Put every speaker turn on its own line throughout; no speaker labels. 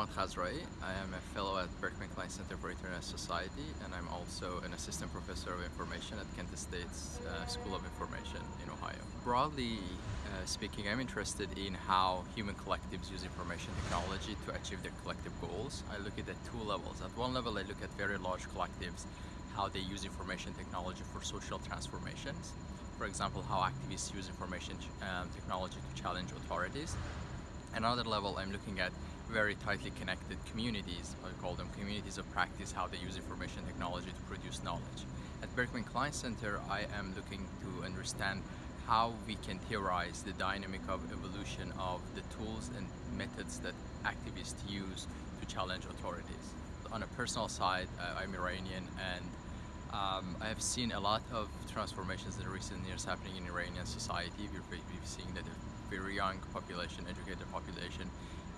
Emad Khazraee. I am a fellow at Berkman Klein Center for International Society and I'm also an assistant professor of information at Kent State's uh, School of Information in Ohio. Broadly uh, speaking, I'm interested in how human collectives use information technology to achieve their collective goals. I look at at two levels. At one level, I look at very large collectives, how they use information technology for social transformations. For example, how activists use information um, technology to challenge authorities. Another level, I'm looking at very tightly connected communities, I call them communities of practice, how they use information technology to produce knowledge. At Berkman Klein Center, I am looking to understand how we can theorize the dynamic of evolution of the tools and methods that activists use to challenge authorities. On a personal side, uh, I'm Iranian and um, I have seen a lot of transformations in recent years happening in Iranian society. We're, we've seen that a very young population, educated population,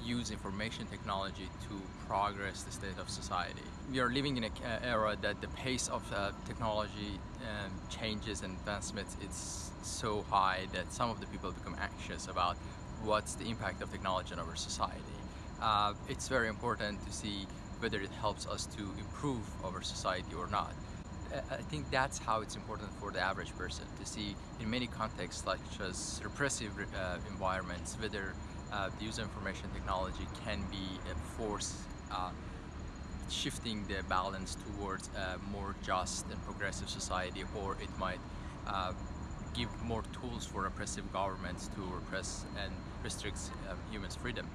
use information technology to progress the state of society. We are living in an era that the pace of uh, technology um, changes and advancements is so high that some of the people become anxious about what's the impact of technology on our society. Uh, it's very important to see whether it helps us to improve our society or not. I think that's how it's important for the average person to see in many contexts such as repressive uh, environments whether uh, the use of information technology can be a force uh, shifting the balance towards a more just and progressive society or it might uh, give more tools for oppressive governments to repress and restrict um, humans' freedom.